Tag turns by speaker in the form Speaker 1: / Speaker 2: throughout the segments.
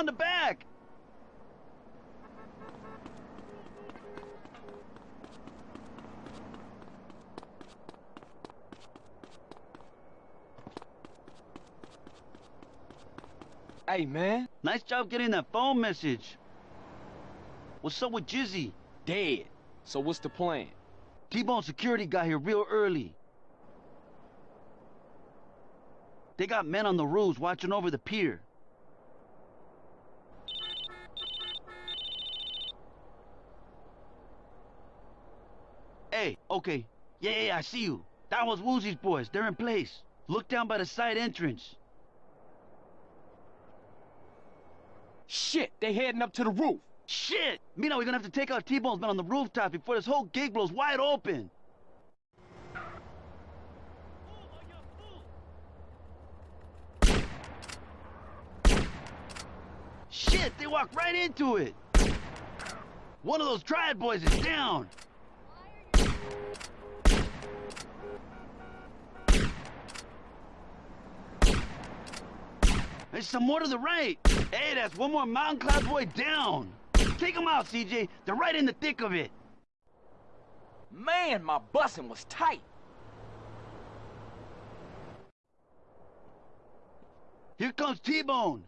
Speaker 1: around the back.
Speaker 2: Hey, man.
Speaker 1: Nice job getting that phone message. What's up with Jizzy?
Speaker 2: Dead. So what's the plan?
Speaker 1: T-Bone security got here real early. They got men on the roofs watching over the pier. Hey, okay. Yeah, yeah, yeah, I see you. That was Woozie's boys. They're in place. Look down by the side entrance.
Speaker 2: Shit, they're heading up to the roof.
Speaker 1: Shit! Mina, we're gonna have to take out T-Bone's men on the rooftop before this whole gig blows wide open. Shit, they walked right into it. One of those triad boys is down. There's some more to the right. Hey, that's one more mountain cloud boy down. Take them out, CJ. They're right in the thick of it.
Speaker 2: Man, my busing was tight.
Speaker 1: Here comes T-Bone.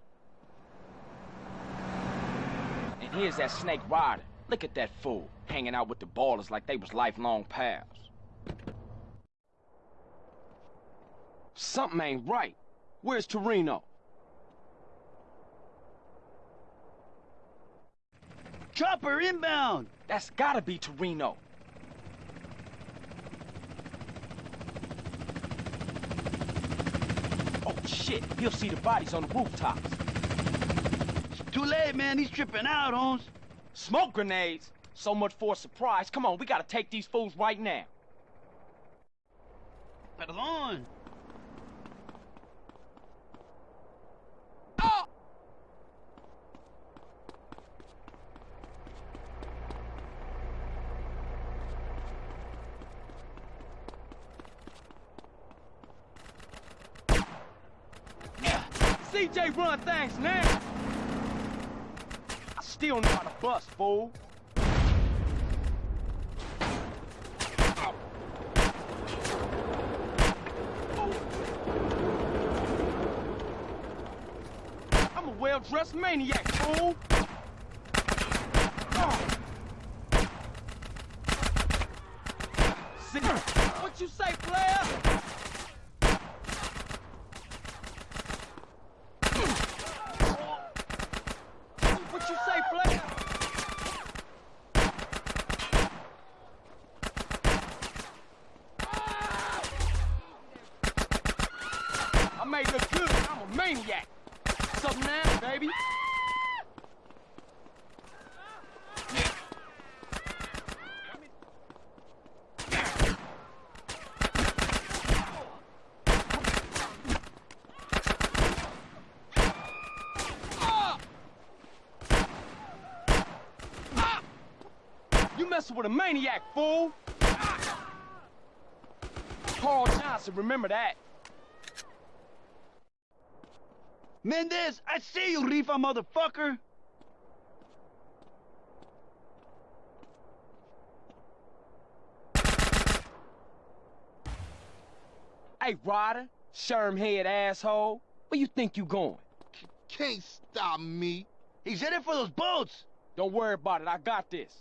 Speaker 2: And here's that snake Ryder. Look at that fool, hanging out with the ballers like they was lifelong pals. Something ain't right. Where's Toreno?
Speaker 1: Chopper inbound.
Speaker 2: That's gotta be Toreno. Oh shit, he'll see the bodies on the rooftops.
Speaker 1: It's too late, man. He's tripping out, Holmes.
Speaker 2: Smoke grenades? So much for a surprise. Come on, we gotta take these fools right now.
Speaker 1: Perdón.
Speaker 2: Oh! CJ run things now. Still know how to bust, fool. I'm a well-dressed maniac, fool. See, what you say, player? What you say, player? I made look good. Maniac. Something now, baby. You messing with a maniac, fool! Carl Johnson, remember that.
Speaker 1: Mendez, I see you, Rifa motherfucker.
Speaker 2: Hey, Ryder, sherm head asshole. Where you think you going?
Speaker 3: Can't stop me.
Speaker 1: He's headed for those boats.
Speaker 2: Don't worry about it, I got this.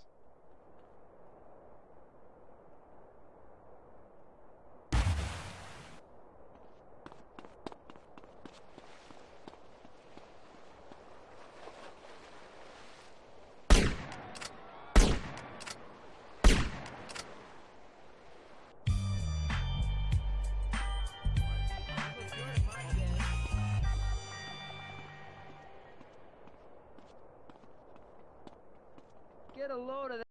Speaker 1: A load of.